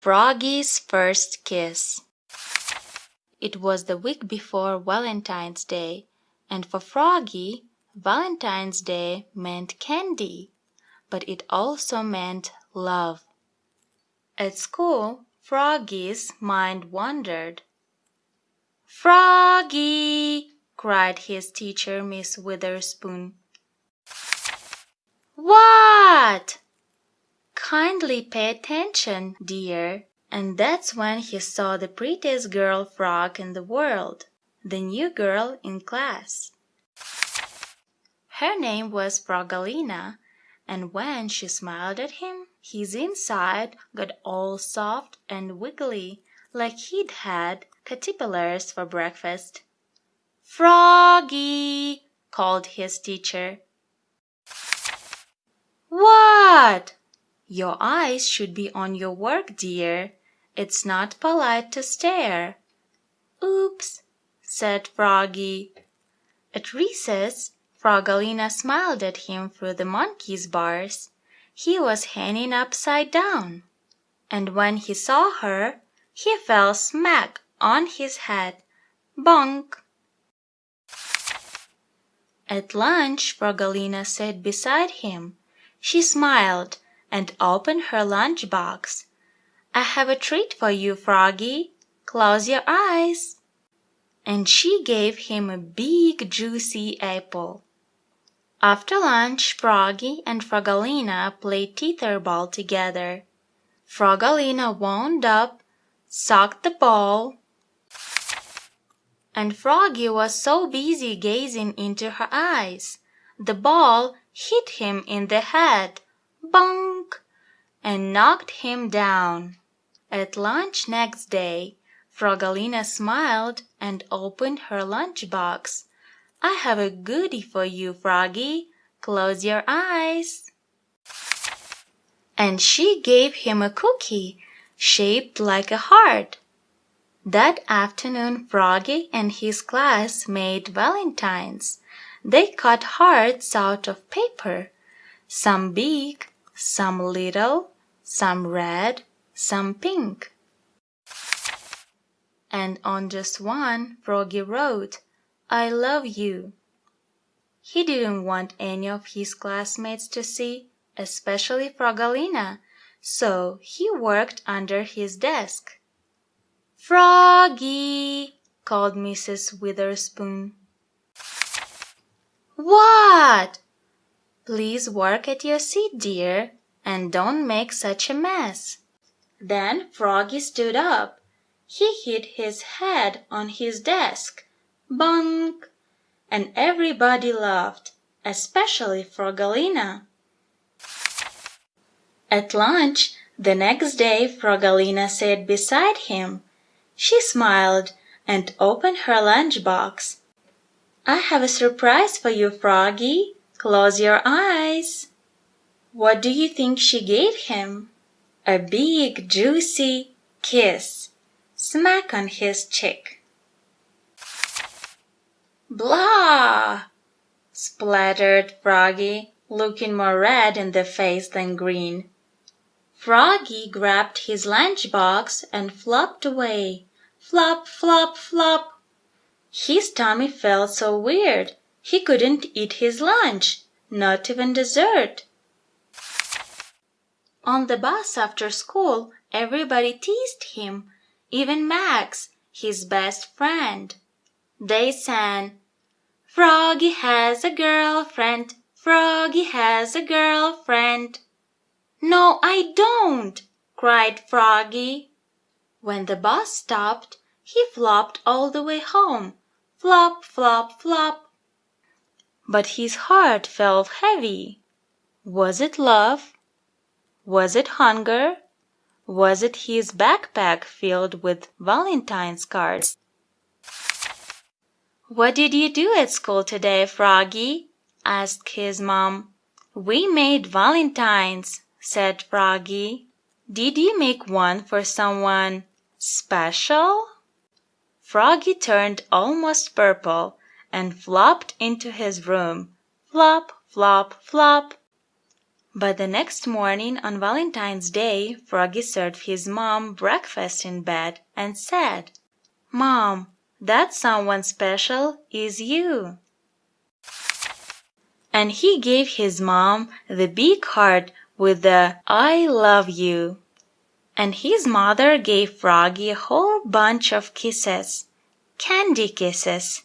FROGGY'S FIRST KISS It was the week before Valentine's Day, and for Froggy Valentine's Day meant candy, but it also meant love. At school Froggy's mind wandered. "Froggy!" cried his teacher, Miss Witherspoon. "What?" "Kindly pay attention, dear." And that's when he saw the prettiest girl frog in the world, the new girl in class. Her name was Frogilina, and when she smiled at him his inside got all soft and wiggly like he'd had caterpillars for breakfast. "Froggy!" called his teacher. "What?" "Your eyes should be on your work, dear. It's not polite to stare." "Oops!" said Froggy. At recess Frogilina smiled at him through the monkey's bars. He was hanging upside down. And when he saw her he fell smack on his head. Bonk! At lunch Frogilina sat beside him. She smiled and opened her lunch box. "I have a treat for you, Froggy. Close your eyes." And she gave him a big juicy apple. After lunch Froggy and Frogilina played tether ball together. Frogilina wound up, sucked the ball, and Froggy was so busy gazing into her eyes, the ball hit him in the head "Bunk!" and knocked him down. At lunch next day Frogilina smiled and opened her lunch box. "I have a goodie for you, Froggy. Close your eyes." And she gave him a cookie shaped like a heart. That afternoon Froggy and his class made valentines. They cut hearts out of paper, some big, some little, some red, some pink. And on just one Froggy wrote, "I love you." He didn't want any of his classmates to see, especially Frogilina, so he worked under his desk. "Froggy!" called Mrs. Witherspoon. "What?" "Please work at your seat, dear, and don't make such a mess." Then Froggy stood up. He hit his head on his desk. Bunk! And everybody laughed, especially Frogilina. At lunch the next day Frogilina sat beside him. She smiled and opened her lunch box. "I have a surprise for you, Froggy. Close your eyes." What do you think she gave him? A big, juicy kiss, smack on his cheek. "Blah!" spluttered Froggy, looking more red in the face than green. Froggy grabbed his lunch box and flopped away. Flop, flop, flop! His tummy felt so weird he couldn't eat his lunch, not even dessert. On the bus after school everybody teased him, even Max, his best friend. They sang, "Froggy has a girl friend, Froggy has a girl friend." "No, I don't!" cried Froggy. When the bus stopped he flopped all the way home, flop, flop, flop. But his heart felt heavy. Was it love? Was it hunger? Was it his backpack filled with valentine's cards? "What did you do at school today, Froggy?" asked his mom. "We made valentines," said Froggy. "Did you make one for someone special?" Froggy turned almost purple and flopped into his room. Flop, flop, flop! But the next morning on Valentine's Day Froggy served his Mom breakfast in bed and said, "Mom, that some one special is you." And he gave his Mom the big heart with the "I love you." And his Mother gave Froggy a whole bunch of kisses candy kisses.